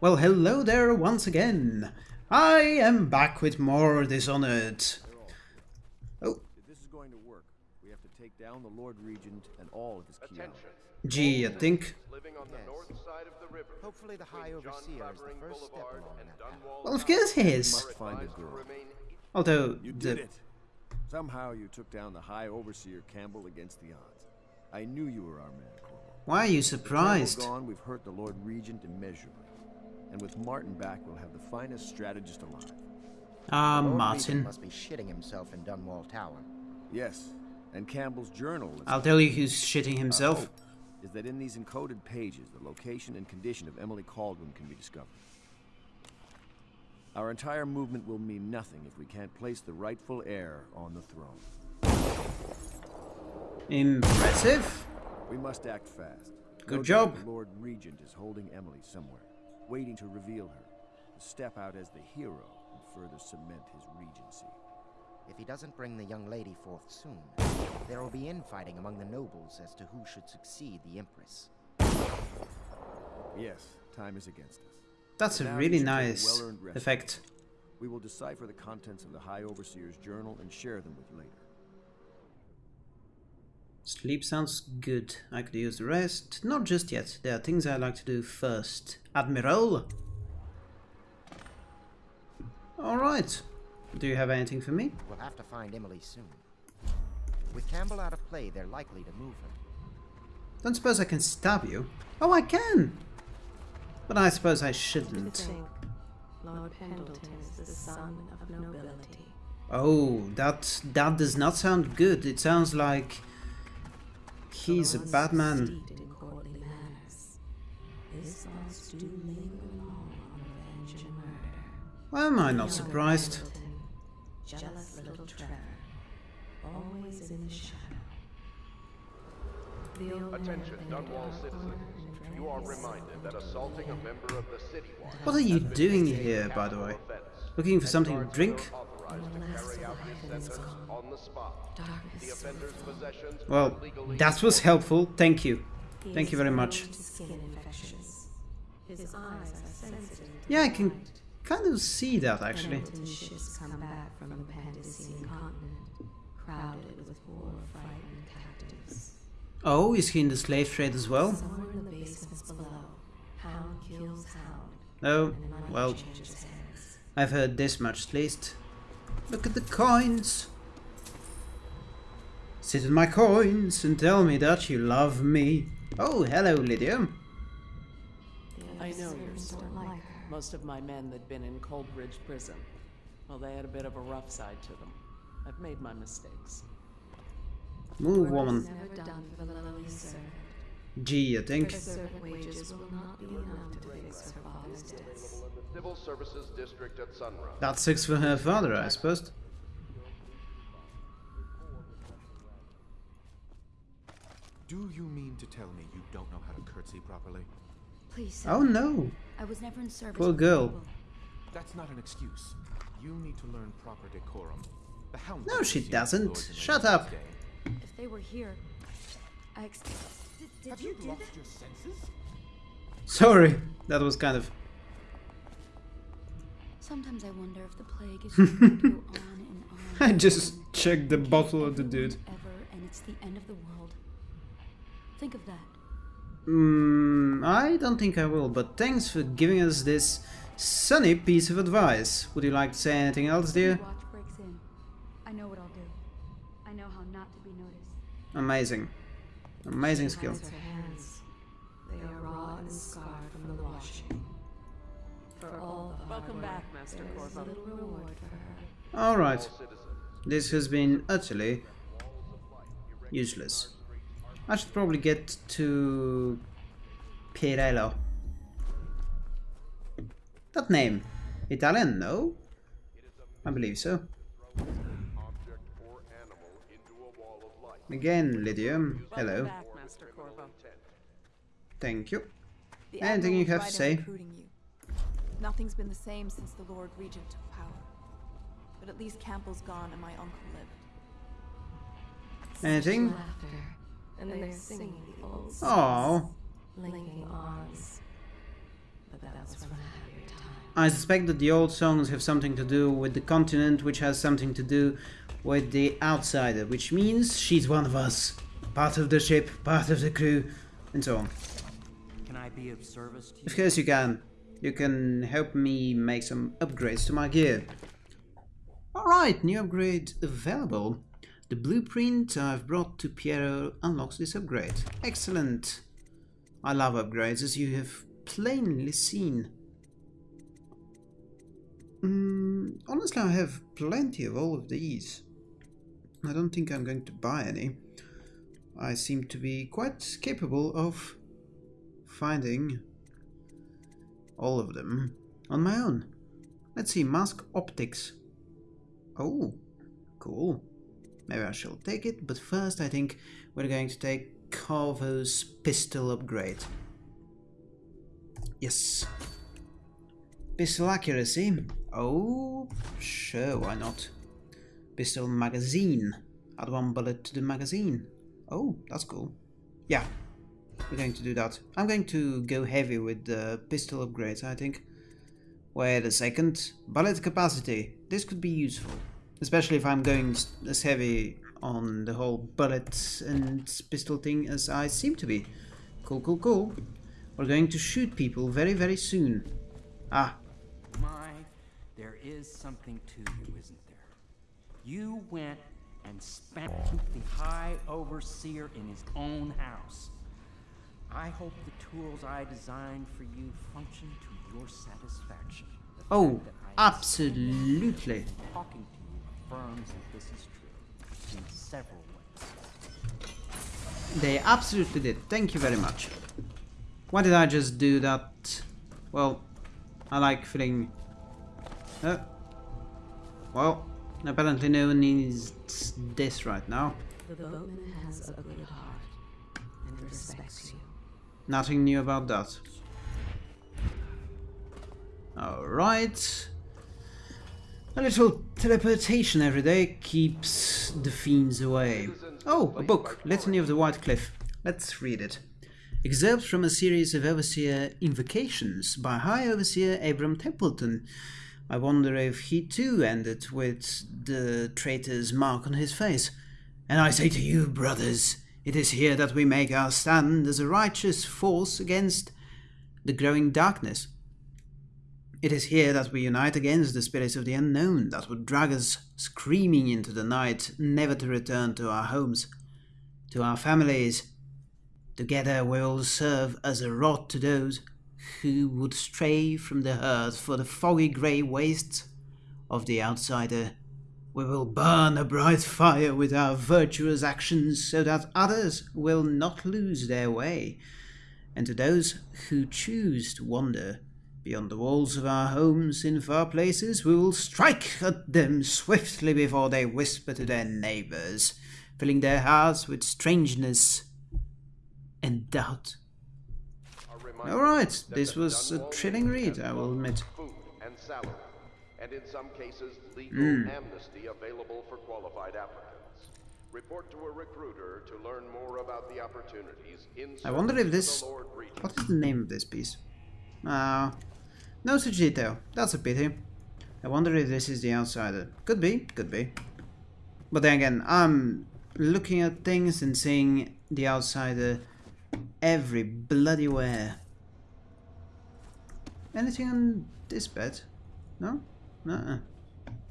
Well, hello there once again. I am back with more Dishonored. Oh, If this is going to work, we have to take down the Lord Regent and all of his key gee, I think... Living on the north side of the river. Hopefully the High Overseer is the first step along that path. Well, of course he is. Find a girl. Although, You the... did it. Somehow you took down the High Overseer Campbell against the odds. I knew you were our man. Why are you surprised? gone, we've hurt the Lord Regent immeasurably. And with Martin back, we'll have the finest strategist alive. Ah, Lord Regent Martin. must be shitting himself in Dunwall Tower. Yes, and Campbell's journal is, I'll tell you who's shitting himself. is that in these encoded pages, the location and condition of Emily Kaldwin can be discovered. Our entire movement will mean nothing if we can't place the rightful heir on the throne. Impressive. We must act fast. Good No job. The Lord Regent is holding Emily somewhere, waiting to reveal her, to step out as the hero and further cement his regency. If he doesn't bring the young lady forth soon, there will be infighting among the nobles as to who should succeed the Empress. Yes, time is against us. That's a really you should take a nice well-earned rest. effect. We will decipher the contents of the High Overseer's journal and share them with you later. Sleep sounds good. I could use the rest. Not just yet. There are things I'd like to do first. Admiral! Alright. Do you have anything for me? We'll have to find Emily soon. With Campbell out of play, they're likely to move her. Don't suppose I can stab you? Oh, I can! But I suppose I shouldn't. Lord Pendleton is the son of nobility. Oh, that that does not sound good. It sounds like he's a bad man. steeped in courtly manners, his thoughts do linger long on revenge and murder. Why am I not surprised? Jealous little Trevor, always in the shadow. The old man Attention, Dunwall dark citizens. You are reminded that assaulting a member of the City What are you doing here, by the way? Looking for something to drink? Are authorized to the carry out the survivor is sentence on the spot. darkness The offender's sweeps possessions are Well, legally that was helpful. Thank you. Thank you very much. to skin infections. His eyes are sensitive Yeah, I can kind of see that actually. Come back from the Pandyssian continent, crowded with poor, frightened captives. Oh, is he in the slave trade as well? Somewhere in the basements below, hound kills hound, Oh, well. I've heard this much at least. Look at the coins. Sit on my coins and tell me that you love me. Oh, hello, Lydia. I know your servants story. don't like her. Most of my men that'd been in Coldridge Prison, well, they had a bit of a rough side to them. I've made my mistakes. Move, woman. Gee, I think. Her servant wages will not be enough to fix her father's debts. in the Civil Services District at Sunrise. That's six for her father, I suppose. Do you mean to tell me you don't know how to curtsy properly? Please, sir. Oh no. I was never in service. Poor with girl. That's not an excuse. You need to learn proper decorum. The No, she doesn't. Shut up. If they were here, I ex- did, did Have you you lost your senses? Sorry. That was kind of. Sometimes I wonder if the plague is just going to go on and on. I just checked the bottle of the dude. Ever, and it's the end of the world. Think of that. Hmm, I don't think I will, but thanks for giving us this sunny piece of advice. Would you like to say anything else, dear? Watch breaks in. I know what I'll do. I know how not to be noticed. Amazing. Amazing She skill. hides her hands. They are raw and scarred from the washing. For all the Welcome back, Master Corvo. little reward for her. Alright. This has been utterly useless. I should probably get to Pirello. That name. Italian, no? I believe so. object or animal into a wall of light. Again, Lydia. Welcome Hello. Back, Master Corvo. Thank you. The Anything you have right to say? you. Nothing's been the same since the Lord Regent took power. But at least Campbell's gone and my uncle lived. Anything? Laughter, and they're singing the old Oh, songs, linking arms. but that was from a happier time. I suspect that the old songs have something to do with the continent, which has something to do with the outsider, which means she's one of us. Part of the ship, part of the crew, and so on. Can I be of service to you? Of course you can. You can help me make some upgrades to my gear. Alright, new upgrade available. The blueprint I've brought to Piero unlocks this upgrade. Excellent. I love upgrades, as you have plainly seen. Mm, honestly, I have plenty of all of these. I don't think I'm going to buy any. I seem to be quite capable of finding all of them on my own. Let's see, mask optics. Oh, cool. Maybe I shall take it, but first I think we're going to take Corvo's pistol upgrade. Yes. Pistol accuracy. Oh, sure, why not? Pistol magazine. Add one bullet to the magazine. Oh, that's cool. Yeah, we're going to do that. I'm going to go heavy with the pistol upgrades, I think. Wait a second. Bullet capacity. This could be useful. Especially if I'm going as heavy on the whole bullet and pistol thing as I seem to be. Cool, cool, cool. We're going to shoot people very, very soon. Ah. My, there is something to you, isn't there? You went and spanked the High Overseer in his own house. I hope the tools I designed for you function to your satisfaction. The Oh, fact that I am absolutely. Talking to you affirms that this is true in several ways. They absolutely did. Thank you very much. Why did I just do that? Well, I like feeling... Uh, well, apparently no one needs this right now. The boatman has a good heart and respects you. Nothing new about that. Alright. A little teleportation every day keeps the fiends away. Oh, a book, Litany of the White Cliff. Let's read it. Excerpts from a series of Overseer invocations by High Overseer Abram Templeton. I wonder if he too ended with the traitor's mark on his face. And I say to you, brothers, it is here that we make our stand as a righteous force against the growing darkness. It is here that we unite against the spirits of the unknown that would drag us screaming into the night, never to return to our homes, to our families. Together we will serve as a rod to those who would stray from the herd for the foggy grey wastes of the outsider. We will burn a bright fire with our virtuous actions so that others will not lose their way. And to those who choose to wander beyond the walls of our homes in far places, we will strike at them swiftly before they whisper to their neighbors, filling their hearts with strangeness and doubt. Alright, this was a thrilling read, I will admit. And in some cases, legal Hmm. amnesty available for qualified applicants. Report to a recruiter to learn more about the opportunities in I wonder if this... the Lord Regent. What is the name of this piece? Ah, no such detail. That's a pity. I wonder if this is the outsider. Could be, could be. But then again, I'm looking at things and seeing the outsider every bloody where. Anything on this bed? No? Uh-uh.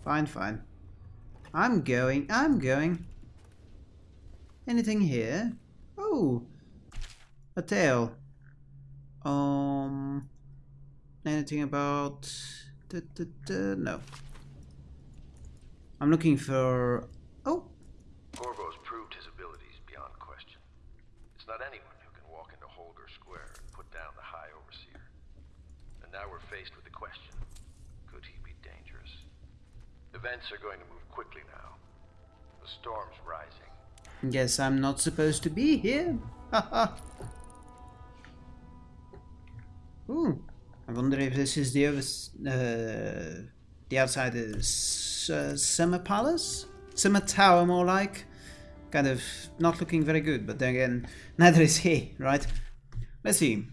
Fine, fine. I'm going, I'm going. Anything here? Oh! A tail. Um... Anything about... duh, duh, duh, no. I'm looking for... Oh! Corvo's proved his abilities beyond question. It's not anyone who can walk into Holger Square and put down the High Overseer. And now we're faced with the question, could he be dangerous? Events are going to move quickly now. The storm's rising. Guess I'm not supposed to be here. Ooh. I wonder if this is the other, uh, the outside uh, Summer Palace? Summer Tower, more like. Kind of not looking very good, but then again, neither is he, right? Let's see.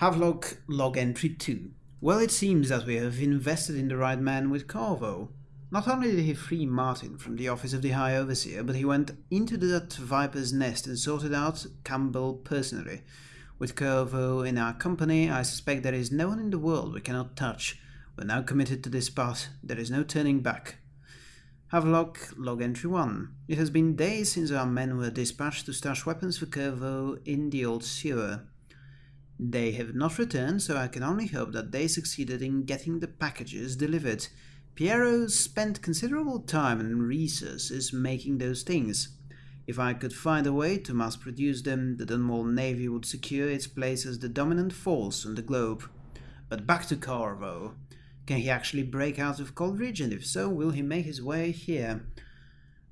Havelock log entry 2. Well, it seems that we have invested in the right man with Corvo. Not only did he free Martin from the office of the High Overseer, but he went into that viper's nest and sorted out Campbell personally. With Corvo in our company, I suspect there is no one in the world we cannot touch. We're now committed to this path. There is no turning back. Havelock log entry 1. It has been days since our men were dispatched to stash weapons for Corvo in the old sewer. They have not returned, so I can only hope that they succeeded in getting the packages delivered. Piero spent considerable time and resources making those things. If I could find a way to mass produce them, the Dunwall Navy would secure its place as the dominant force on the globe. But back to Corvo. Can he actually break out of Coldridge, and if so, will he make his way here?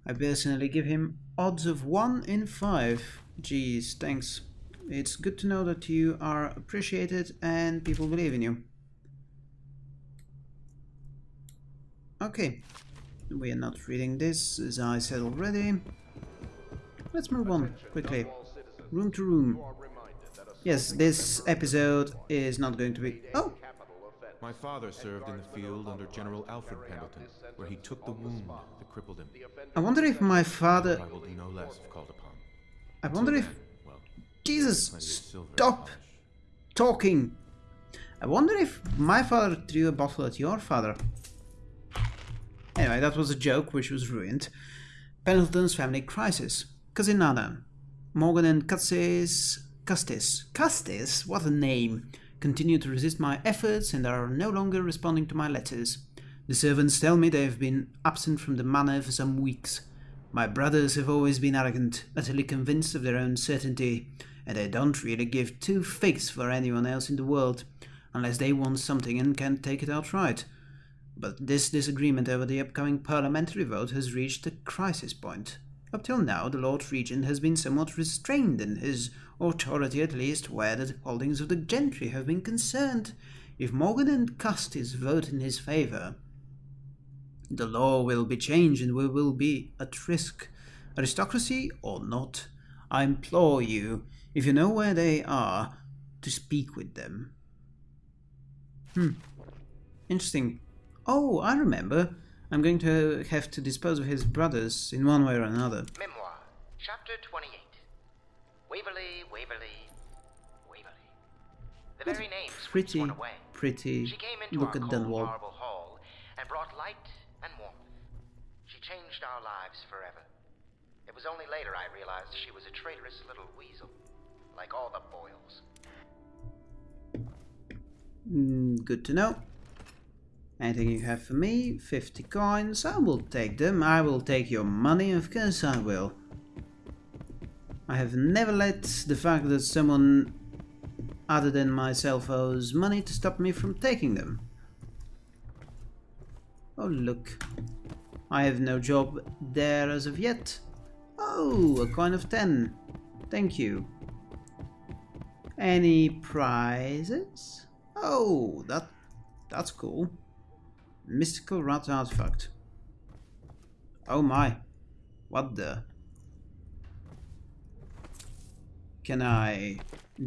I personally give him odds of 1 in 5. Geez, thanks. It's good to know that you are appreciated and people believe in you. Okay, we are not reading this, as I said already. Let's move on, quickly. Room to room. Yes, this episode is not going to be... Oh! My father served in the field under General Alfred Pendleton, where he took the wound that crippled him. I wonder if my father... I will do no less if called upon. I wonder if... Jesus! Stop talking! I wonder if my father threw a bottle at your father. Anyway, that was a joke which was ruined. Pendleton's family crisis. Casinada. Morgan and Custis... Custis. Custis? What a name! Continue to resist my efforts and are no longer responding to my letters. The servants tell me they have been absent from the manor for some weeks. My brothers have always been arrogant, utterly convinced of their own certainty, and they don't really give two figs for anyone else in the world, unless they want something and can't take it outright. But this disagreement over the upcoming parliamentary vote has reached a crisis point. Up till now, the Lord Regent has been somewhat restrained in his authority, at least where the holdings of the gentry have been concerned. If Morgan and Custis vote in his favour, the law will be changed and we will be at risk. Aristocracy or not, I implore you, if you know where they are, to speak with them. Hmm. Interesting. Oh, I remember. I'm going to have to dispose of his brothers in one way or another. Memoir, Chapter 28. Waverly, Waverly, Waverly. The very name Pretty, pretty. She came into Look our at cold Dunwall. marble hall and brought light and warmth. She changed our lives forever. It was only later I realized she was a traitorous little weasel, like all the Boyles. Mm, good to know. Anything you have for me? 50 coins. I will take them. I will take your money. Of course I will. I have never let the fact that someone other than myself owes money to stop me from taking them. Oh look. I have no job there as of yet. Oh, a coin of 10. Thank you. Any prizes? Oh, that that's cool. Mystical rat artifact. Oh my. What the? Can I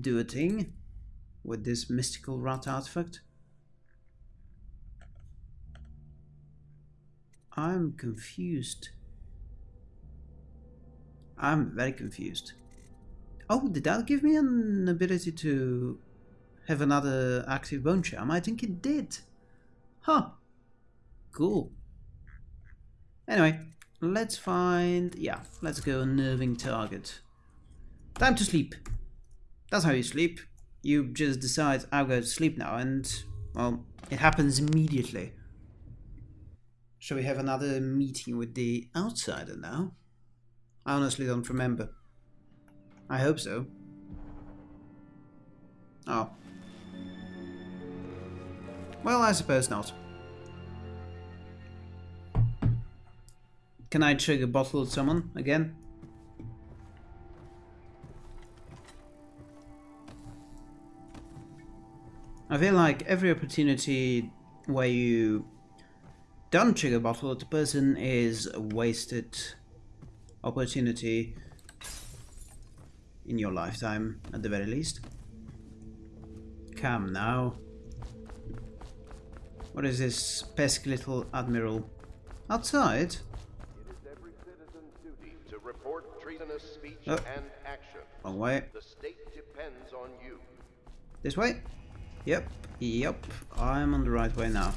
do a thing with this mystical rat artifact? I'm confused. I'm very confused. Oh, did that give me an ability to have another active bone charm? I think it did. Huh. Cool. Anyway, let's find... Yeah, let's go nerving target. Time to sleep. That's how you sleep. You just decide, I'll go to sleep now, and, well, it happens immediately. Shall we have another meeting with the outsider now? I honestly don't remember. I hope so. Oh. Well, I suppose not. Can I trigger bottle at someone again? I feel like every opportunity where you don't trigger bottle at a person is a wasted opportunity in your lifetime, at the very least. Come now. What is this pesky little admiral? Outside? It is every citizen's duty to report treasonous speech Oh. and action. Wrong way. The state depends on you. This way? Yep, yep. I'm on the right way now.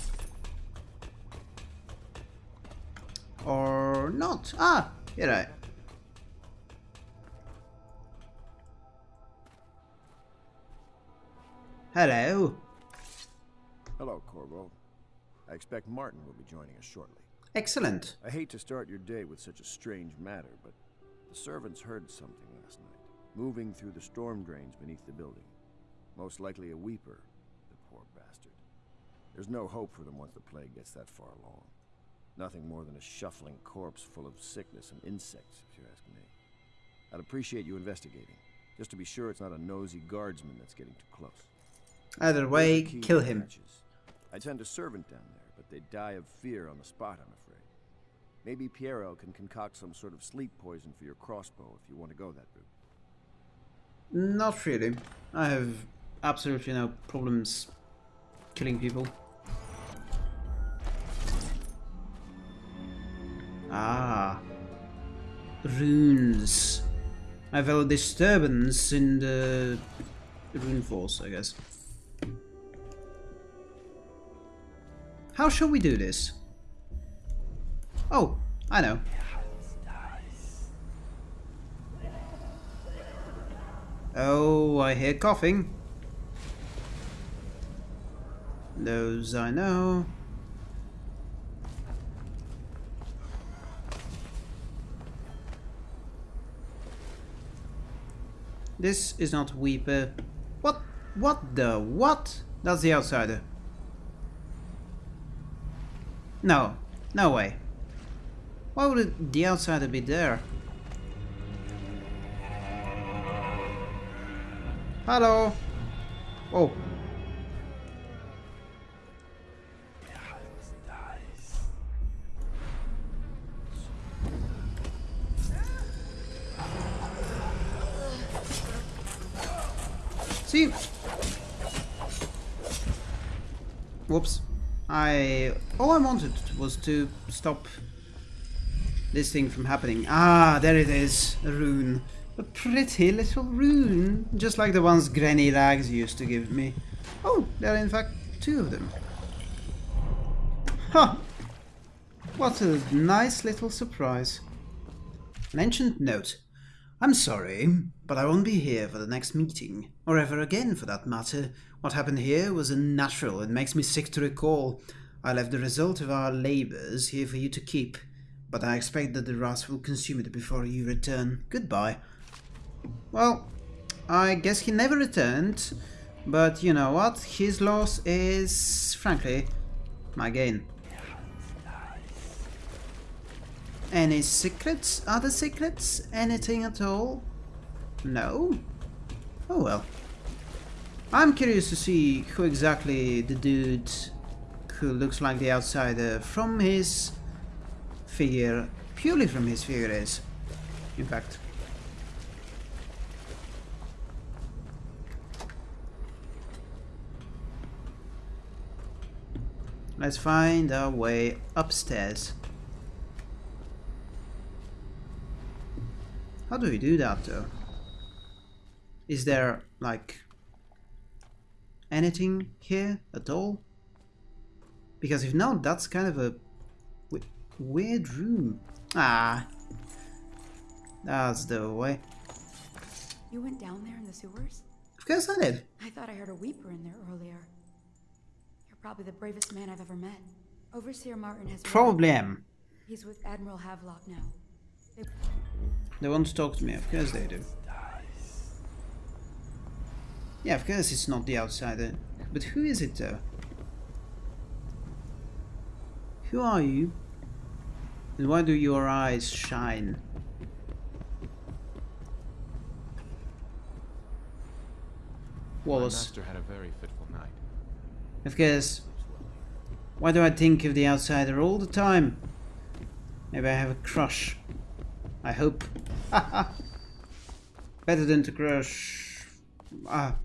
Or not. Ah, you're right. Hello. Hello, Corvo. I expect Martin will be joining us shortly. Excellent. I hate to start your day with such a strange matter, but the servants heard something last night, moving through the storm drains beneath the building. Most likely a weeper, the poor bastard. There's no hope for them once the plague gets that far along. Nothing more than a shuffling corpse full of sickness and insects, if you ask me. I'd appreciate you investigating, just to be sure it's not a nosy guardsman that's getting too close. Either way, There's a key kill him. I'd send a servant down there, but they'd die of fear on the spot, I'm afraid. Maybe Piero can concoct some sort of sleep poison for your crossbow if you want to go that route. Not really. I have absolutely no problems killing people. Ah. Runes. I felt a disturbance in the rune force, I guess. How shall we do this? Oh, I know. Oh, I hear coughing. Those I know. This is not Weeper. What? What the? What? That's the outsider. No. No way. Why would the outsider be there? Hello. Oh. See? Whoops. I... All I wanted was to stop this thing from happening. Ah, there it is. A rune. A pretty little rune. Just like the ones Granny Rags used to give me. Oh, there are in fact two of them. Huh. What a nice little surprise. An ancient note. I'm sorry, but I won't be here for the next meeting, or ever again for that matter. What happened here was unnatural and makes me sick to recall. I left the result of our labours here for you to keep, but I expect that the rats will consume it before you return. Goodbye. Well, I guess he never returned, but you know what? His loss is, frankly, my gain. Any secrets? Other secrets? Anything at all? No? Oh well. I'm curious to see who exactly the dude who looks like the outsider from his figure, purely from his figure is. In fact. Let's find our way upstairs. How do we do that though? Is there like anything here at all? Because if not, that's kind of a w weird room. Ah, that's the way. You went down there in the sewers? Of course I did. I thought I heard a weeper in there earlier. You're probably the bravest man I've ever met. Overseer Martin has. Probably am. He's with Admiral Havelock now. They They want to talk to me, of course they do. Yeah, of course it's not the outsider. But who is it though? Who are you? And why do your eyes shine? My Wallace. master had a very fitful night. Of course. Why do I think of the outsider all the time? Maybe I have a crush. I hope. Better than to crush. Ah,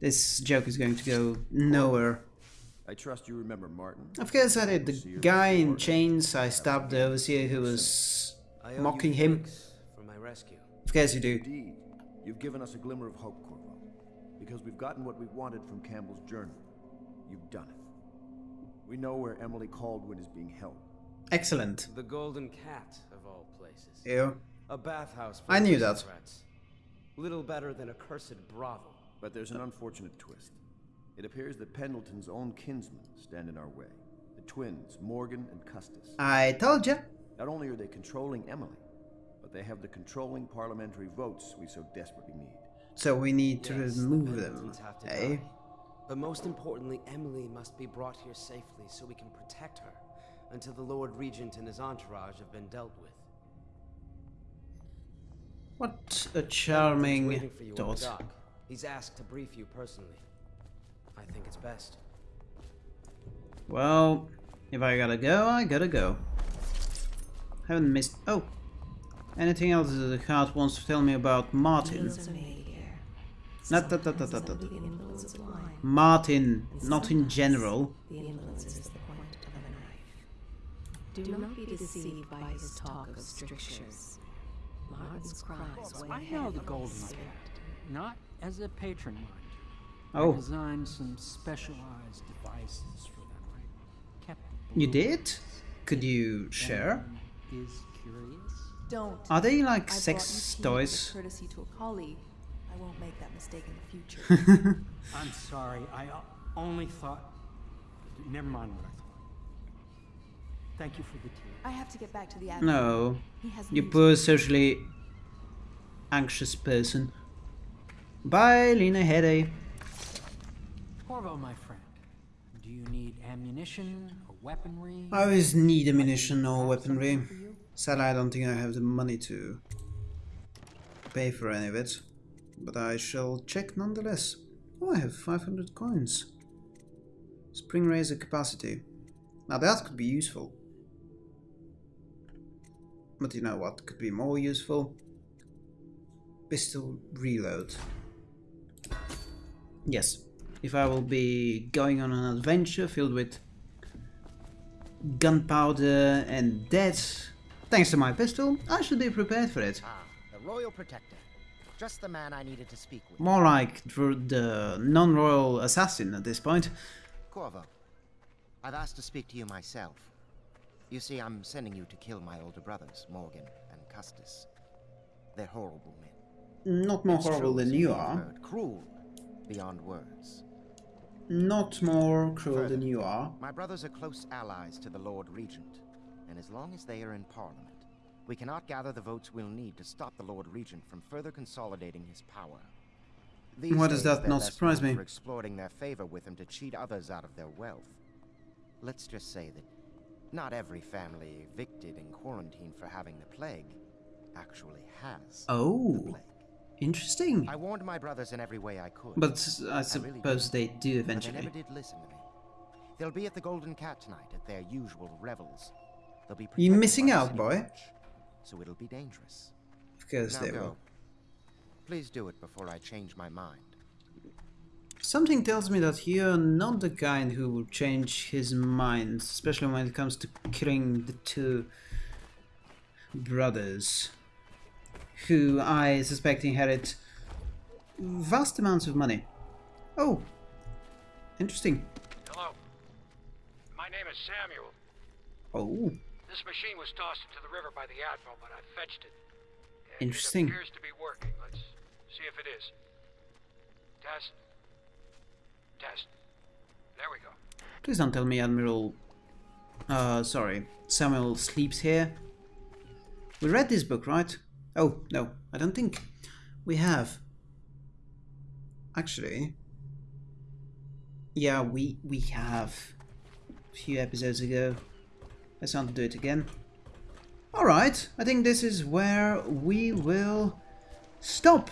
This joke is going to go nowhere. I trust you remember Martin. Of course I did. The guy in chains, I stabbed the overseer who was mocking him. For my rescue. Of course you do. Indeed. You've given us a glimmer of hope, Corvo. Because we've gotten what we wanted from Campbell's journal. You've done it. We know where Emily Kaldwin is being held. Excellent. The Golden Cat, of all places. Ew. A bathhouse I knew prison that. Rats. Little better than a cursed brothel. But there's an unfortunate twist. It appears that Pendleton's own kinsmen stand in our way. The twins, Morgan and Custis. I told you. Not only are they controlling Emily, but they have the controlling parliamentary votes we so desperately need. So we need to Yes, the remove them, Pendletons have to eh? die. But most importantly, Emily must be brought here safely so we can protect her until the Lord Regent and his entourage have been dealt with. What a charming waiting for you on the thought. dock. He's asked to brief you personally. I think it's best. Well, if I gotta go, I gotta go. Haven't missed. Oh! Anything else that the card wants to tell me about Martin? Deals are made here. Not that, that, that, that, that. the influence of wine. Martin, not in sometimes general. Knife. Do not be deceived by his talk of strictures. Martin's cries way I ahead know the the Golden Spirit. Not as a patron, mind you. Oh. I designed some specialized devices for them. I kept You did? Could you share? Is curious. Don't. Are they like I sex brought you tea toys? courtesy to a colleague. I won't make that mistake in the future. I'm sorry. I only thought. Never mind what I thought. Thank you for the tea. I have to get back to the admiral. No. You news. poor socially anxious person. Bye, Lena Headache. Corvo, my friend, do you need ammunition or weaponry? I always need ammunition or weaponry. Sadly, I don't think I have the money to pay for any of it. But I shall check nonetheless. Oh, I have 500 coins. Spring Razor capacity. Now that could be useful. But you know what could be more useful? Pistol reload. Yes, if I will be going on an adventure filled with gunpowder and death, thanks to my pistol, I should be prepared for it. Ah, the Royal Protector. Just the man I needed to speak with. More like the non-royal assassin at this point. Corvo, I've asked to speak to you myself. You see, I'm sending you to kill my older brothers, Morgan and Custis. They're horrible men. Not more It's horrible than you are. heard, Cruel beyond words. Not more cruel Further, than you are. My brothers are close allies to the Lord Regent, and as long as they are in Parliament, we cannot gather the votes we'll need to stop the Lord Regent from further consolidating his power. These Why does that not surprise me? For exploiting their favor with him to cheat others out of their wealth. Let's just say that not every family evicted and quarantined for having the plague actually has. Oh, interesting. I warned my brothers in every way I could. But I really suppose did. they do But eventually. they never did listen to me. They'll be at the Golden Cat tonight at their usual revels. They'll be You missing out, boy. So it'll be dangerous. Of course now they go. will. Please do it before I change my mind. Something tells me that you're not the kind who will change his mind, especially when it comes to killing the two brothers, who I suspect inherit vast amounts of money. Oh, interesting. Hello. My name is Samuel. Oh, This machine was tossed into the river by the Admiral, but I fetched it. And Interesting. It appears to be working. Let's see if it is. Test. Test. There we go. please don't tell me Admiral. Uh, sorry, Samuel sleeps here. We read this book, right? Oh, no, I don't think we have. Actually, yeah, we we have a few episodes ago. Let's not do it again. Alright, I think this is where we will stop.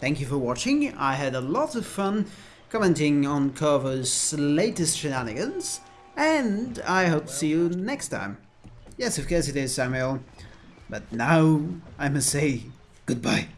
Thank you for watching. I had a lot of fun commenting on Corvo's latest shenanigans, and I hope to see you next time. Yes, of course it is, Samuel. But now I must say goodbye.